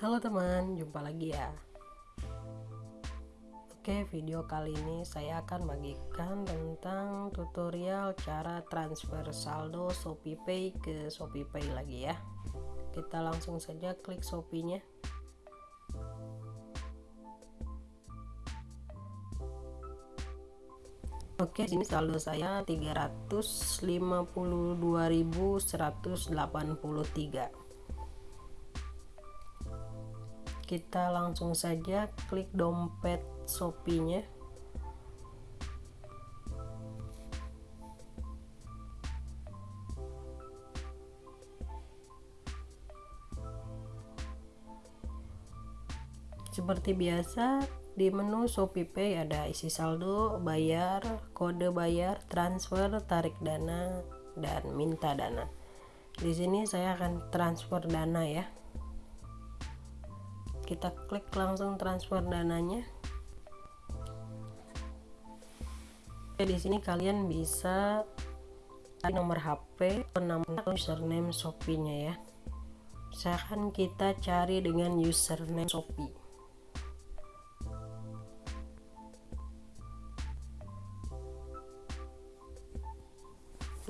Halo teman, jumpa lagi ya. Oke, video kali ini saya akan bagikan tentang tutorial cara transfer saldo ShopeePay ke ShopeePay lagi ya. Kita langsung saja klik Shopee-nya. Oke, sini saldo saya 352.183 kita langsung saja klik dompet Shopee-nya seperti biasa di menu Shopee Pay ada isi saldo, bayar, kode bayar, transfer, tarik dana, dan minta dana. Di sini saya akan transfer dana ya kita klik langsung transfer dananya Oke, di sini kalian bisa nomor HP, nama username Shopee-nya ya. Misalkan kita cari dengan username Shopee.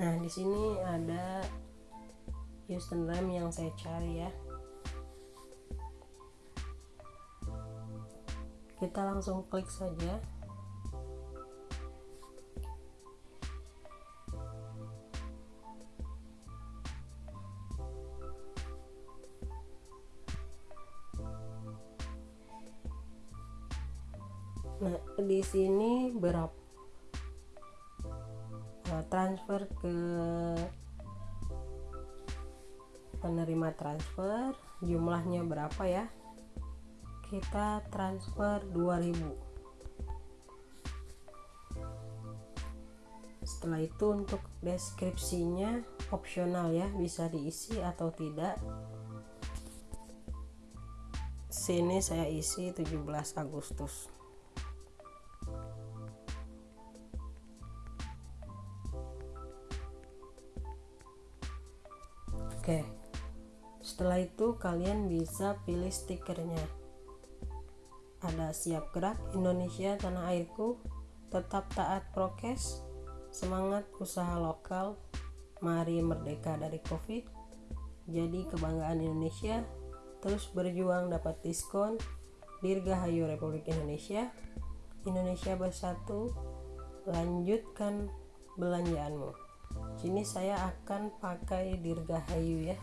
Nah, di sini ada username yang saya cari ya. Kita langsung klik saja. Nah, di sini berapa nah, transfer ke penerima transfer. Jumlahnya berapa ya kita transfer 2000 setelah itu untuk deskripsinya opsional ya bisa diisi atau tidak. Sini saya isi 17 Agustus. Oke. Setelah itu kalian bisa pilih stikernya ada siap gerak Indonesia tanah airku tetap taat prokes semangat usaha lokal mari merdeka dari covid. Jadi kebanggaan Indonesia terus berjuang dapat diskon Dirgahayu Republik Indonesia. Indonesia bersatu lanjutkan belanjaanmu. Sini saya akan pakai Dirgahayu ya.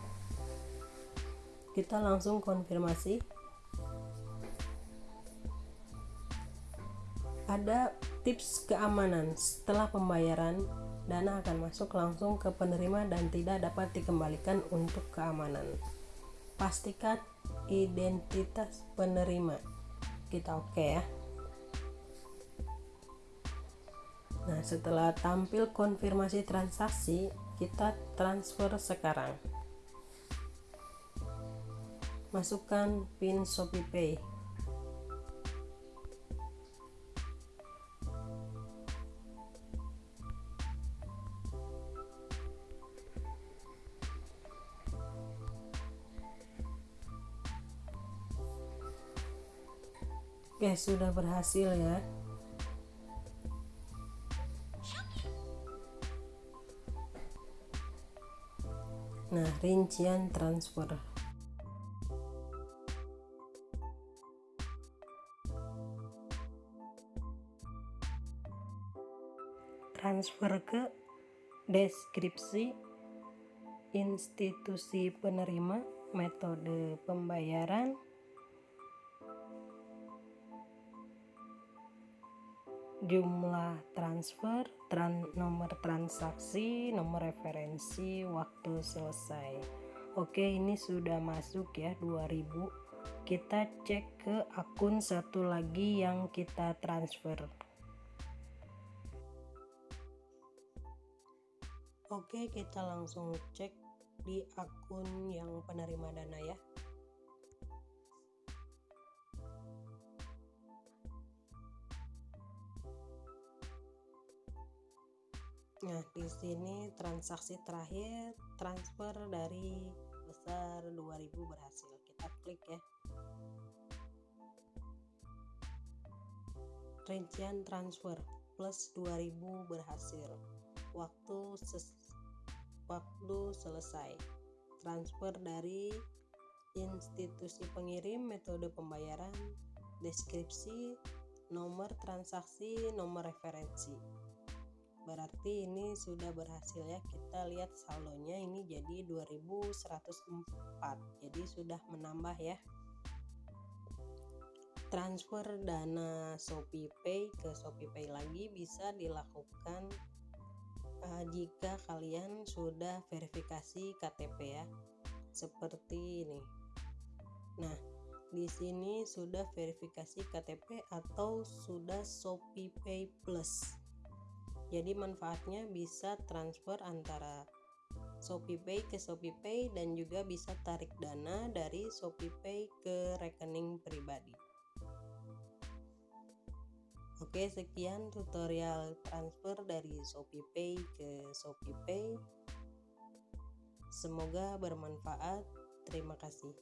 Kita langsung konfirmasi ada tips keamanan setelah pembayaran dana akan masuk langsung ke penerima dan tidak dapat dikembalikan untuk keamanan. Pastikan identitas penerima. Kita oke okay ya? Nah setelah tampil konfirmasi transaksi kita transfer sekarang. Masukkan pin ShopeePay Oke, sudah berhasil ya. Nah, rincian transfer. Transfer ke deskripsi institusi penerima, metode pembayaran, jumlah transfer, tran nomor transaksi, nomor referensi, waktu selesai. Oke, ini sudah masuk ya 2000. Kita cek ke akun satu lagi yang kita transfer. Oke, kita langsung cek di akun yang penerima dana ya. Nah, di sini transaksi terakhir transfer dari besar 2000 berhasil. Kita klik ya. Rincian transfer plus 2000 berhasil. Waktu ses waktu selesai. Transfer dari institusi pengirim, metode pembayaran, deskripsi, nomor transaksi, nomor referensi berarti ini sudah berhasil ya kita lihat saldonya ini jadi 2104 jadi sudah menambah ya. Transfer dana Shopee Pay ke Shopee Pay lagi bisa dilakukan uh, jika kalian sudah verifikasi KTP ya. Seperti ini. Nah di sini sudah verifikasi KTP atau sudah Shopee Pay Plus jadi manfaatnya bisa transfer antara Shopee Pay ke Shopee Pay dan juga bisa tarik dana dari Shopee Pay ke rekening pribadi Oke, sekian tutorial transfer dari Shopee Pay ke Shopee Pay. Semoga bermanfaat. Terima kasih.